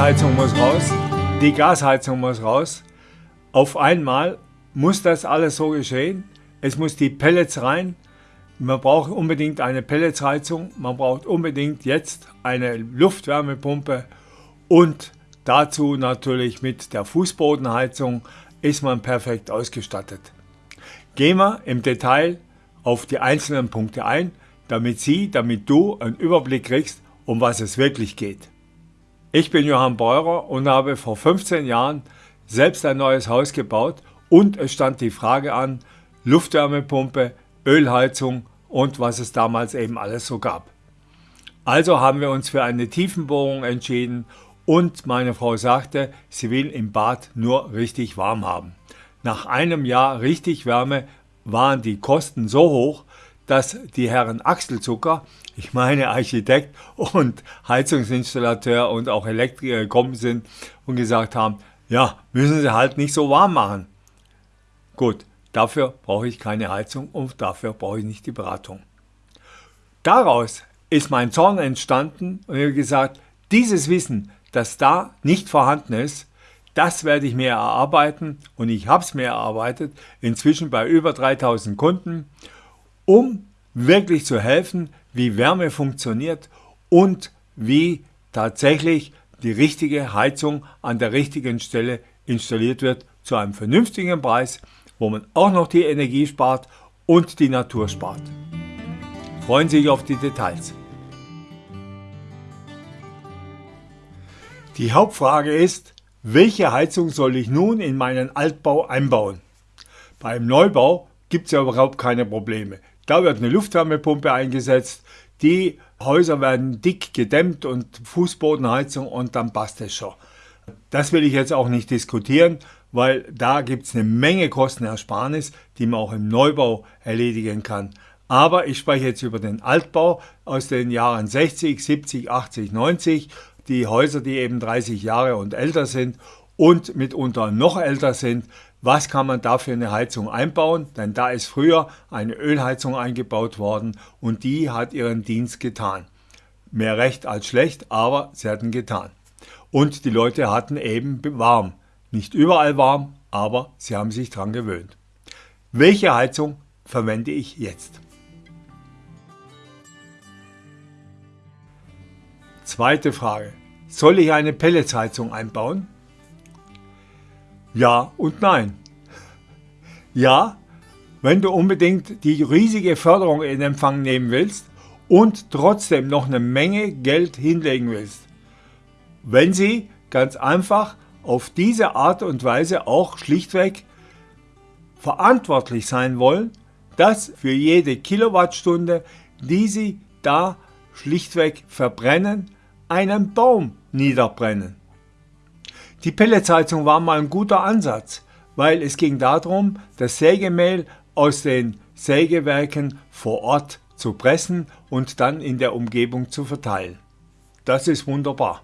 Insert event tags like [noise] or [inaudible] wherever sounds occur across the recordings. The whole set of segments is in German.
Ölheizung muss raus, die Gasheizung muss raus. Auf einmal muss das alles so geschehen. Es muss die Pellets rein. Man braucht unbedingt eine Pelletsheizung. Man braucht unbedingt jetzt eine Luftwärmepumpe. Und dazu natürlich mit der Fußbodenheizung ist man perfekt ausgestattet. Gehen wir im Detail auf die einzelnen Punkte ein, damit Sie, damit du einen Überblick kriegst, um was es wirklich geht. Ich bin Johann Beurer und habe vor 15 Jahren selbst ein neues Haus gebaut und es stand die Frage an, Luftwärmepumpe, Ölheizung und was es damals eben alles so gab. Also haben wir uns für eine Tiefenbohrung entschieden und meine Frau sagte, sie will im Bad nur richtig warm haben. Nach einem Jahr richtig Wärme waren die Kosten so hoch, dass die Herren Achselzucker, ich meine Architekt und Heizungsinstallateur und auch Elektriker gekommen sind und gesagt haben, ja, müssen Sie halt nicht so warm machen. Gut, dafür brauche ich keine Heizung und dafür brauche ich nicht die Beratung. Daraus ist mein Zorn entstanden und ich habe gesagt, dieses Wissen, das da nicht vorhanden ist, das werde ich mir erarbeiten und ich habe es mir erarbeitet, inzwischen bei über 3000 Kunden, um wirklich zu helfen, wie Wärme funktioniert und wie tatsächlich die richtige Heizung an der richtigen Stelle installiert wird zu einem vernünftigen Preis, wo man auch noch die Energie spart und die Natur spart. Freuen Sie sich auf die Details. Die Hauptfrage ist, welche Heizung soll ich nun in meinen Altbau einbauen? Beim Neubau gibt es ja überhaupt keine Probleme. Da wird eine Luftwärmepumpe eingesetzt, die Häuser werden dick gedämmt und Fußbodenheizung und dann passt es schon. Das will ich jetzt auch nicht diskutieren, weil da gibt es eine Menge Kostenersparnis, die man auch im Neubau erledigen kann. Aber ich spreche jetzt über den Altbau aus den Jahren 60, 70, 80, 90 die Häuser, die eben 30 Jahre und älter sind und mitunter noch älter sind, was kann man da für eine Heizung einbauen? Denn da ist früher eine Ölheizung eingebaut worden und die hat ihren Dienst getan. Mehr recht als schlecht, aber sie hatten getan. Und die Leute hatten eben warm. Nicht überall warm, aber sie haben sich daran gewöhnt. Welche Heizung verwende ich jetzt? Zweite Frage. Soll ich eine Pelletsheizung einbauen? Ja und nein. Ja, wenn du unbedingt die riesige Förderung in Empfang nehmen willst und trotzdem noch eine Menge Geld hinlegen willst. Wenn sie ganz einfach auf diese Art und Weise auch schlichtweg verantwortlich sein wollen, dass für jede Kilowattstunde, die sie da schlichtweg verbrennen, einen Baum niederbrennen. Die Pelletsheizung war mal ein guter Ansatz, weil es ging darum, das Sägemehl aus den Sägewerken vor Ort zu pressen und dann in der Umgebung zu verteilen. Das ist wunderbar.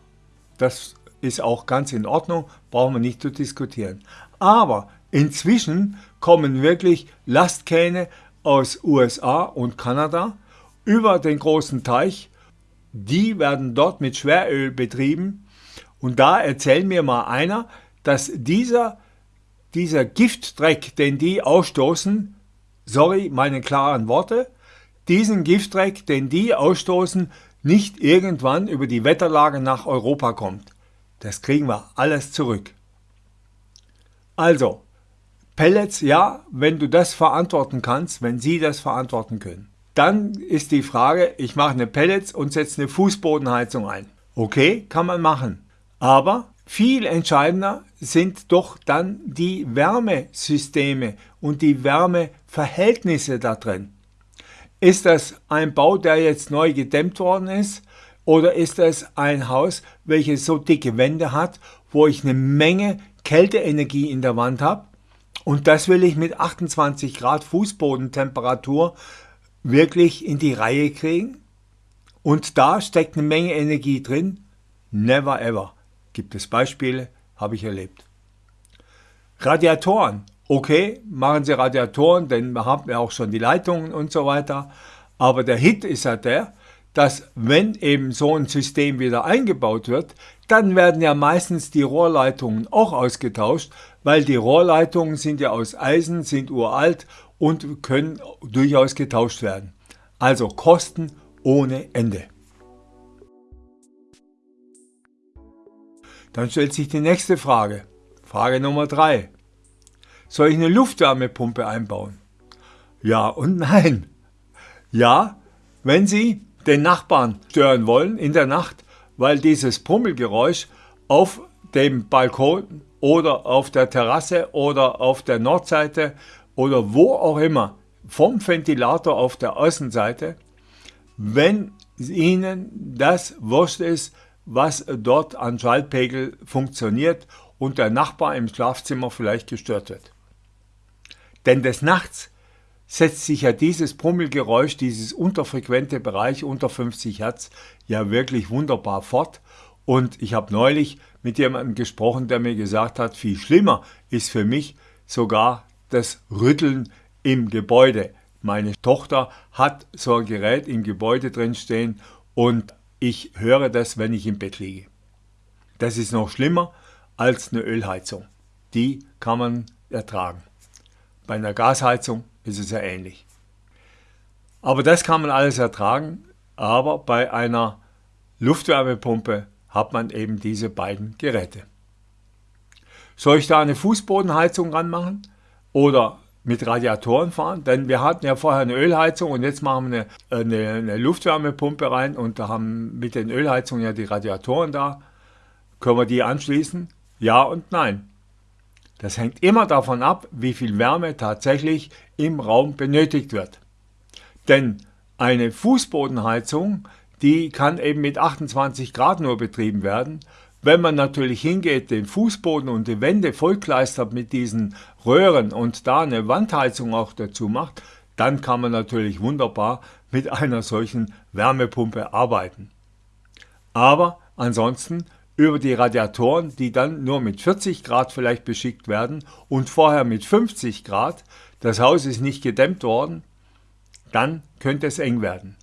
Das ist auch ganz in Ordnung, brauchen wir nicht zu diskutieren. Aber inzwischen kommen wirklich Lastkähne aus USA und Kanada über den großen Teich die werden dort mit Schweröl betrieben. Und da erzählt mir mal einer, dass dieser, dieser Giftdreck, den die ausstoßen, sorry, meine klaren Worte, diesen Giftdreck, den die ausstoßen, nicht irgendwann über die Wetterlage nach Europa kommt. Das kriegen wir alles zurück. Also, Pellets, ja, wenn du das verantworten kannst, wenn sie das verantworten können. Dann ist die Frage, ich mache eine Pellets und setze eine Fußbodenheizung ein. Okay, kann man machen. Aber viel entscheidender sind doch dann die Wärmesysteme und die Wärmeverhältnisse da drin. Ist das ein Bau, der jetzt neu gedämmt worden ist? Oder ist das ein Haus, welches so dicke Wände hat, wo ich eine Menge Kälteenergie in der Wand habe? Und das will ich mit 28 Grad Fußbodentemperatur wirklich in die Reihe kriegen. Und da steckt eine Menge Energie drin. Never ever. Gibt es Beispiele, habe ich erlebt. Radiatoren. Okay, machen Sie Radiatoren, denn wir haben ja auch schon die Leitungen und so weiter. Aber der Hit ist ja der, dass wenn eben so ein System wieder eingebaut wird, dann werden ja meistens die Rohrleitungen auch ausgetauscht, weil die Rohrleitungen sind ja aus Eisen, sind uralt und können durchaus getauscht werden. Also Kosten ohne Ende. Dann stellt sich die nächste Frage. Frage Nummer 3. Soll ich eine Luftwärmepumpe einbauen? Ja und nein. Ja, wenn Sie den Nachbarn stören wollen in der Nacht, weil dieses Pummelgeräusch auf dem Balkon oder auf der Terrasse oder auf der Nordseite oder wo auch immer vom Ventilator auf der Außenseite, wenn Ihnen das wurscht ist, was dort an Schallpegel funktioniert und der Nachbar im Schlafzimmer vielleicht gestört wird. Denn des Nachts setzt sich ja dieses Brummelgeräusch, dieses unterfrequente Bereich unter 50 Hertz ja wirklich wunderbar fort. Und ich habe neulich mit jemandem gesprochen, der mir gesagt hat, viel schlimmer ist für mich sogar das Rütteln im Gebäude. Meine Tochter hat so ein Gerät im Gebäude drin stehen und ich höre das, wenn ich im Bett liege. Das ist noch schlimmer als eine Ölheizung. Die kann man ertragen. Bei einer Gasheizung ist es ja ähnlich. Aber das kann man alles ertragen, aber bei einer Luftwärmepumpe hat man eben diese beiden Geräte. Soll ich da eine Fußbodenheizung ranmachen oder mit Radiatoren fahren? Denn wir hatten ja vorher eine Ölheizung und jetzt machen wir eine, eine, eine Luftwärmepumpe rein und da haben mit den Ölheizungen ja die Radiatoren da. Können wir die anschließen? Ja und nein. Das hängt immer davon ab, wie viel Wärme tatsächlich im Raum benötigt wird. Denn eine Fußbodenheizung, die kann eben mit 28 Grad nur betrieben werden. Wenn man natürlich hingeht, den Fußboden und die Wände vollkleistert mit diesen Röhren und da eine Wandheizung auch dazu macht, dann kann man natürlich wunderbar mit einer solchen Wärmepumpe arbeiten. Aber ansonsten über die Radiatoren, die dann nur mit 40 Grad vielleicht beschickt werden und vorher mit 50 Grad, das Haus ist nicht gedämmt worden, dann könnte es eng werden.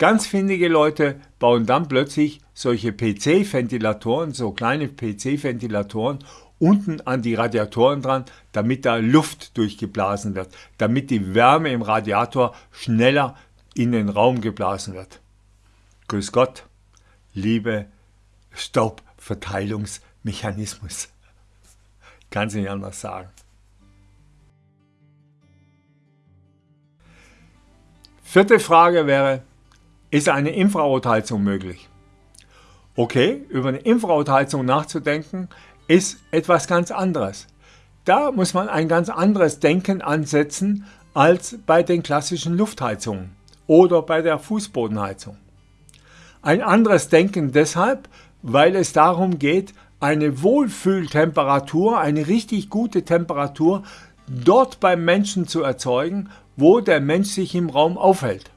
Ganz findige Leute bauen dann plötzlich solche PC-Ventilatoren, so kleine PC-Ventilatoren, unten an die Radiatoren dran, damit da Luft durchgeblasen wird, damit die Wärme im Radiator schneller in den Raum geblasen wird. Grüß Gott, liebe Staubverteilungsmechanismus. Kann sie nicht anders sagen. Vierte Frage wäre, ist eine Infrarotheizung möglich? Okay, über eine Infrarotheizung nachzudenken, ist etwas ganz anderes. Da muss man ein ganz anderes Denken ansetzen als bei den klassischen Luftheizungen oder bei der Fußbodenheizung. Ein anderes Denken deshalb, weil es darum geht, eine Wohlfühltemperatur, eine richtig gute Temperatur dort beim Menschen zu erzeugen, wo der Mensch sich im Raum aufhält.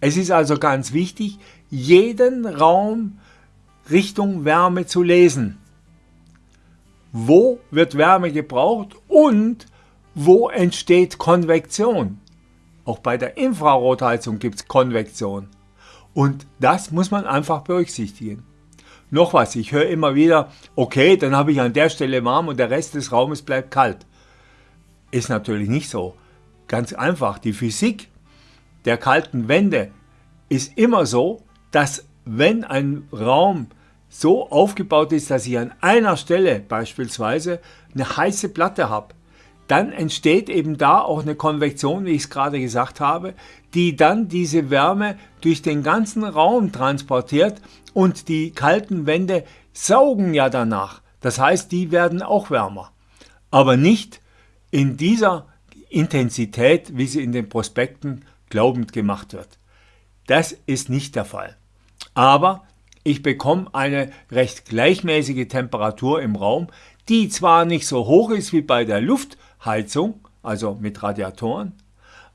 Es ist also ganz wichtig, jeden Raum Richtung Wärme zu lesen. Wo wird Wärme gebraucht und wo entsteht Konvektion? Auch bei der Infrarotheizung gibt es Konvektion. Und das muss man einfach berücksichtigen. Noch was, ich höre immer wieder, okay, dann habe ich an der Stelle warm und der Rest des Raumes bleibt kalt. Ist natürlich nicht so. Ganz einfach, die Physik der kalten Wände ist immer so, dass wenn ein Raum so aufgebaut ist, dass ich an einer Stelle beispielsweise eine heiße Platte habe, dann entsteht eben da auch eine Konvektion, wie ich es gerade gesagt habe, die dann diese Wärme durch den ganzen Raum transportiert und die kalten Wände saugen ja danach. Das heißt, die werden auch wärmer. Aber nicht in dieser Intensität, wie sie in den Prospekten glaubend gemacht wird. Das ist nicht der Fall. Aber ich bekomme eine recht gleichmäßige Temperatur im Raum, die zwar nicht so hoch ist wie bei der Luftheizung, also mit Radiatoren,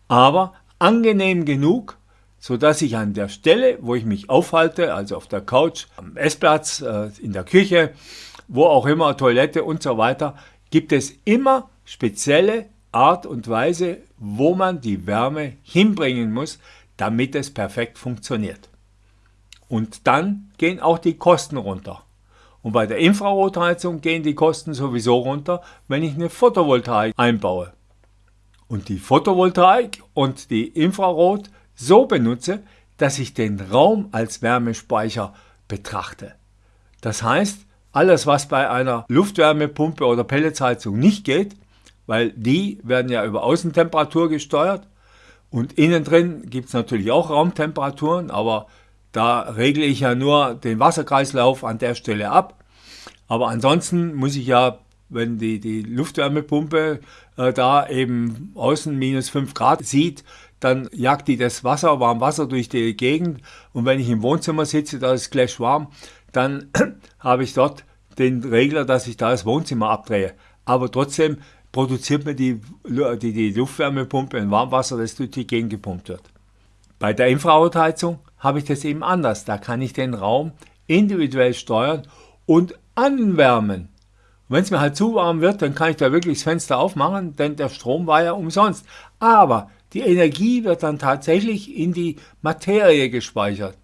aber angenehm genug, sodass ich an der Stelle, wo ich mich aufhalte, also auf der Couch, am Essplatz, äh, in der Küche, wo auch immer, Toilette und so weiter, gibt es immer spezielle Art und Weise, wo man die Wärme hinbringen muss, damit es perfekt funktioniert. Und dann gehen auch die Kosten runter. Und bei der Infrarotheizung gehen die Kosten sowieso runter, wenn ich eine Photovoltaik einbaue. Und die Photovoltaik und die Infrarot so benutze, dass ich den Raum als Wärmespeicher betrachte. Das heißt, alles was bei einer Luftwärmepumpe oder Pelletsheizung nicht geht, weil die werden ja über Außentemperatur gesteuert und innen drin gibt es natürlich auch Raumtemperaturen, aber da regle ich ja nur den Wasserkreislauf an der Stelle ab. Aber ansonsten muss ich ja, wenn die, die Luftwärmepumpe äh, da eben außen minus 5 Grad sieht, dann jagt die das Wasser, warm Wasser durch die Gegend und wenn ich im Wohnzimmer sitze, da ist gleich warm, dann [clears throat] habe ich dort den Regler, dass ich da das Wohnzimmer abdrehe. Aber trotzdem produziert mir die, die, die Luftwärmepumpe ein Warmwasser, das durch die Gegend gepumpt wird. Bei der Infrarotheizung habe ich das eben anders. Da kann ich den Raum individuell steuern und anwärmen. Wenn es mir halt zu warm wird, dann kann ich da wirklich das Fenster aufmachen, denn der Strom war ja umsonst. Aber die Energie wird dann tatsächlich in die Materie gespeichert.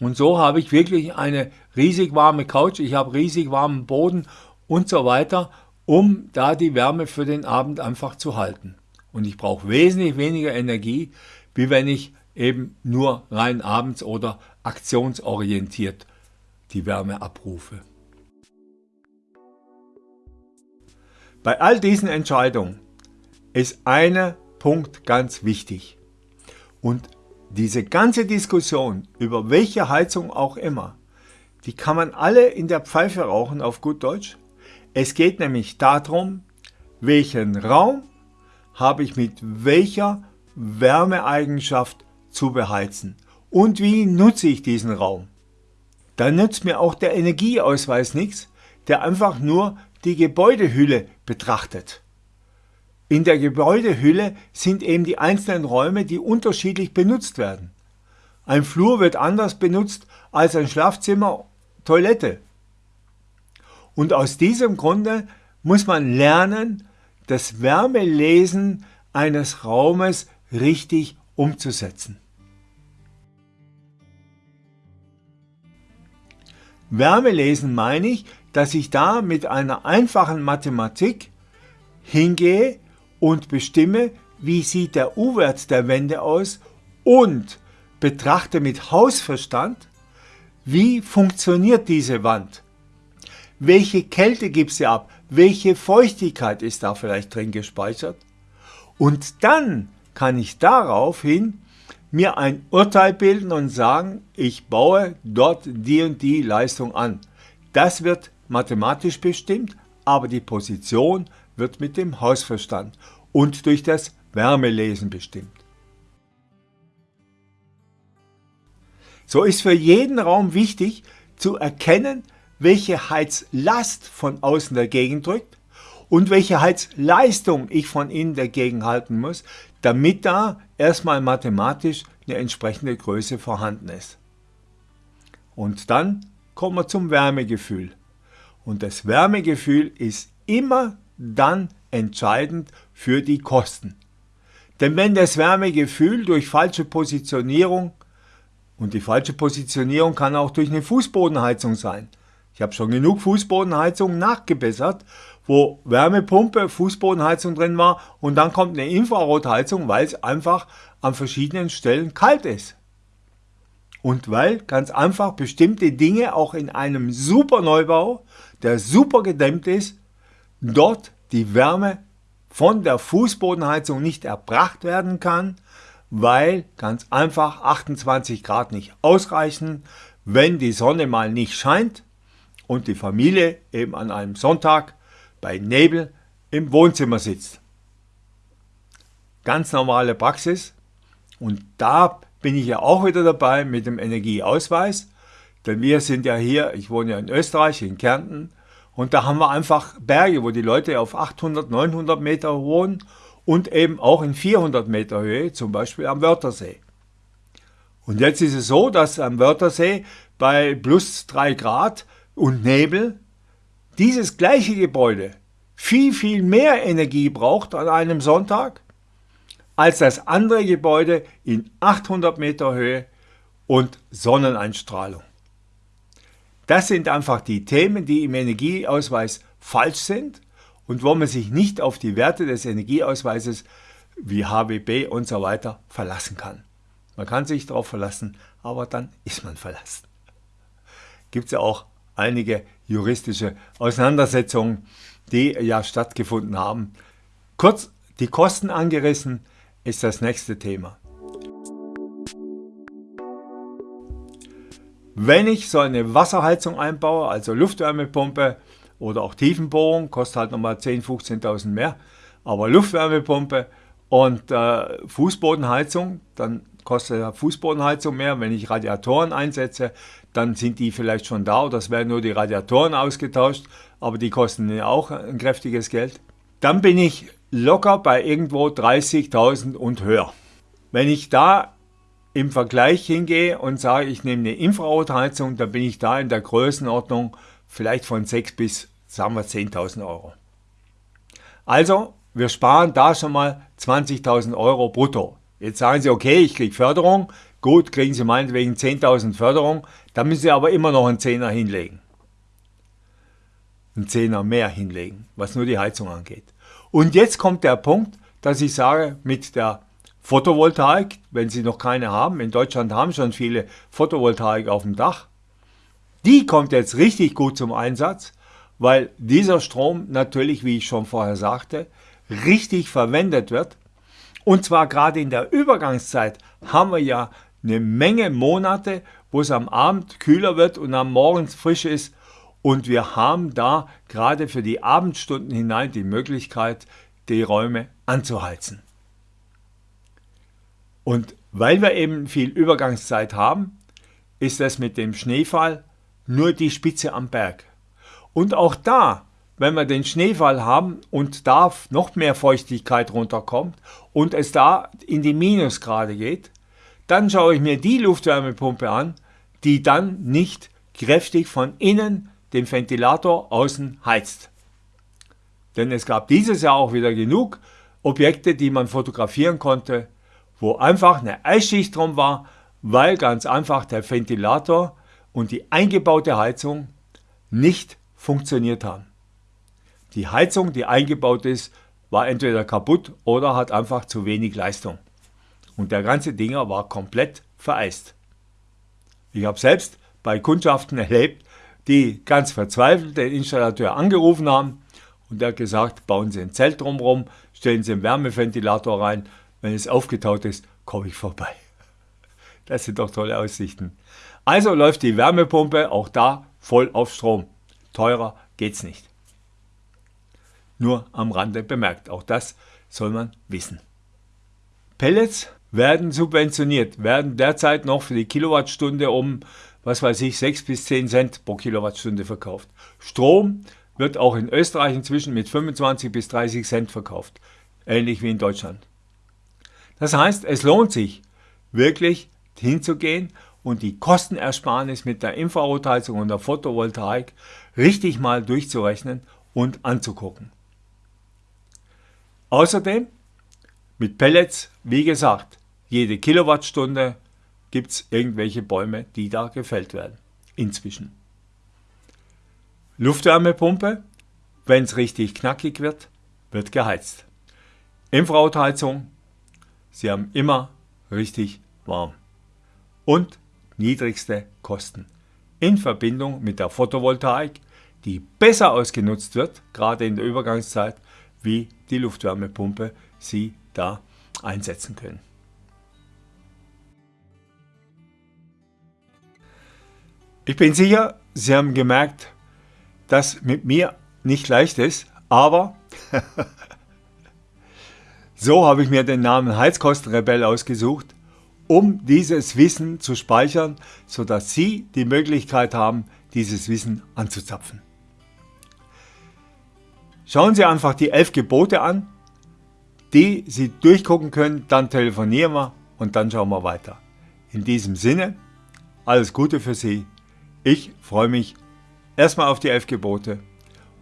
Und so habe ich wirklich eine riesig warme Couch, ich habe riesig warmen Boden und so weiter, um da die Wärme für den Abend einfach zu halten. Und ich brauche wesentlich weniger Energie, wie wenn ich eben nur rein abends oder aktionsorientiert die Wärme abrufe. Bei all diesen Entscheidungen ist ein Punkt ganz wichtig. Und diese ganze Diskussion über welche Heizung auch immer, die kann man alle in der Pfeife rauchen auf gut Deutsch. Es geht nämlich darum, welchen Raum habe ich mit welcher Wärmeeigenschaft zu beheizen und wie nutze ich diesen Raum. Dann nützt mir auch der Energieausweis nichts, der einfach nur die Gebäudehülle betrachtet. In der Gebäudehülle sind eben die einzelnen Räume, die unterschiedlich benutzt werden. Ein Flur wird anders benutzt als ein Schlafzimmer, Toilette. Und aus diesem Grunde muss man lernen, das Wärmelesen eines Raumes richtig umzusetzen. Wärmelesen meine ich, dass ich da mit einer einfachen Mathematik hingehe und bestimme, wie sieht der U-Wert der Wände aus und betrachte mit Hausverstand, wie funktioniert diese Wand. Welche Kälte gibt sie ab? Welche Feuchtigkeit ist da vielleicht drin gespeichert? Und dann kann ich daraufhin mir ein Urteil bilden und sagen, ich baue dort die und die Leistung an. Das wird mathematisch bestimmt, aber die Position wird mit dem Hausverstand und durch das Wärmelesen bestimmt. So ist für jeden Raum wichtig zu erkennen, welche Heizlast von außen dagegen drückt und welche Heizleistung ich von innen dagegen halten muss, damit da erstmal mathematisch eine entsprechende Größe vorhanden ist. Und dann kommen wir zum Wärmegefühl. Und das Wärmegefühl ist immer dann entscheidend für die Kosten. Denn wenn das Wärmegefühl durch falsche Positionierung, und die falsche Positionierung kann auch durch eine Fußbodenheizung sein, ich habe schon genug Fußbodenheizungen nachgebessert, wo Wärmepumpe, Fußbodenheizung drin war und dann kommt eine Infrarotheizung, weil es einfach an verschiedenen Stellen kalt ist. Und weil ganz einfach bestimmte Dinge auch in einem super Neubau, der super gedämmt ist, dort die Wärme von der Fußbodenheizung nicht erbracht werden kann, weil ganz einfach 28 Grad nicht ausreichen, wenn die Sonne mal nicht scheint und die Familie eben an einem Sonntag bei Nebel im Wohnzimmer sitzt. Ganz normale Praxis und da bin ich ja auch wieder dabei mit dem Energieausweis, denn wir sind ja hier, ich wohne ja in Österreich, in Kärnten und da haben wir einfach Berge, wo die Leute auf 800, 900 Meter wohnen und eben auch in 400 Meter Höhe, zum Beispiel am Wörthersee. Und jetzt ist es so, dass am Wörthersee bei plus 3 Grad und Nebel dieses gleiche Gebäude viel, viel mehr Energie braucht an einem Sonntag als das andere Gebäude in 800 Meter Höhe und Sonneneinstrahlung. Das sind einfach die Themen, die im Energieausweis falsch sind und wo man sich nicht auf die Werte des Energieausweises wie HWB und so weiter verlassen kann. Man kann sich darauf verlassen, aber dann ist man verlassen. Gibt es ja auch einige juristische Auseinandersetzungen, die ja stattgefunden haben. Kurz die Kosten angerissen ist das nächste Thema. Wenn ich so eine Wasserheizung einbaue, also Luftwärmepumpe oder auch Tiefenbohrung, kostet halt nochmal 10.000, 15.000 mehr, aber Luftwärmepumpe und äh, Fußbodenheizung, dann kostet Fußbodenheizung mehr. Wenn ich Radiatoren einsetze, dann sind die vielleicht schon da oder es werden nur die Radiatoren ausgetauscht, aber die kosten ja auch ein kräftiges Geld. Dann bin ich locker bei irgendwo 30.000 und höher. Wenn ich da im Vergleich hingehe und sage, ich nehme eine Infrarotheizung, dann bin ich da in der Größenordnung vielleicht von 6 bis sagen wir 10.000 Euro. Also, wir sparen da schon mal 20.000 Euro brutto. Jetzt sagen Sie, okay, ich kriege Förderung, gut, kriegen Sie meinetwegen 10.000 Förderung, dann müssen Sie aber immer noch einen Zehner hinlegen. Einen Zehner mehr hinlegen, was nur die Heizung angeht. Und jetzt kommt der Punkt, dass ich sage, mit der Photovoltaik, wenn Sie noch keine haben, in Deutschland haben schon viele Photovoltaik auf dem Dach, die kommt jetzt richtig gut zum Einsatz, weil dieser Strom natürlich, wie ich schon vorher sagte, richtig verwendet wird. Und zwar gerade in der Übergangszeit haben wir ja eine Menge Monate, wo es am Abend kühler wird und am Morgen frisch ist. Und wir haben da gerade für die Abendstunden hinein die Möglichkeit, die Räume anzuheizen. Und weil wir eben viel Übergangszeit haben, ist das mit dem Schneefall nur die Spitze am Berg. Und auch da, wenn wir den Schneefall haben und da noch mehr Feuchtigkeit runterkommt und es da in die Minusgrade geht, dann schaue ich mir die Luftwärmepumpe an, die dann nicht kräftig von innen den Ventilator außen heizt. Denn es gab dieses Jahr auch wieder genug Objekte, die man fotografieren konnte, wo einfach eine Eisschicht drum war, weil ganz einfach der Ventilator und die eingebaute Heizung nicht funktioniert haben. Die Heizung, die eingebaut ist, war entweder kaputt oder hat einfach zu wenig Leistung. Und der ganze Dinger war komplett vereist. Ich habe selbst bei Kundschaften erlebt, die ganz verzweifelt den Installateur angerufen haben und der hat gesagt, bauen Sie ein Zelt drumherum, stellen Sie einen Wärmeventilator rein, wenn es aufgetaut ist, komme ich vorbei. [laughs] Das sind doch tolle Aussichten. Also läuft die Wärmepumpe auch da voll auf Strom. Teurer geht's nicht. Nur am Rande bemerkt, auch das soll man wissen. Pellets werden subventioniert, werden derzeit noch für die Kilowattstunde um, was weiß ich, 6 bis 10 Cent pro Kilowattstunde verkauft. Strom wird auch in Österreich inzwischen mit 25 bis 30 Cent verkauft, ähnlich wie in Deutschland. Das heißt, es lohnt sich wirklich hinzugehen und die Kostenersparnis mit der Infrarotheizung und der Photovoltaik richtig mal durchzurechnen und anzugucken. Außerdem mit Pellets, wie gesagt, jede Kilowattstunde gibt es irgendwelche Bäume, die da gefällt werden. Inzwischen. Luftwärmepumpe, wenn es richtig knackig wird, wird geheizt. Infrarotheizung, sie haben immer richtig warm. Und niedrigste Kosten. In Verbindung mit der Photovoltaik, die besser ausgenutzt wird, gerade in der Übergangszeit, wie die Luftwärmepumpe sie da einsetzen können. Ich bin sicher, Sie haben gemerkt, dass mit mir nicht leicht ist, aber [laughs] so habe ich mir den Namen Heizkostenrebell ausgesucht, um dieses Wissen zu speichern, sodass Sie die Möglichkeit haben, dieses Wissen anzuzapfen. Schauen Sie einfach die elf Gebote an, die Sie durchgucken können, dann telefonieren wir und dann schauen wir weiter. In diesem Sinne, alles Gute für Sie. Ich freue mich erstmal auf die elf Gebote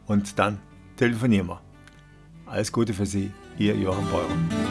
und dann telefonieren wir. Alles Gute für Sie, Ihr Johann Beurer.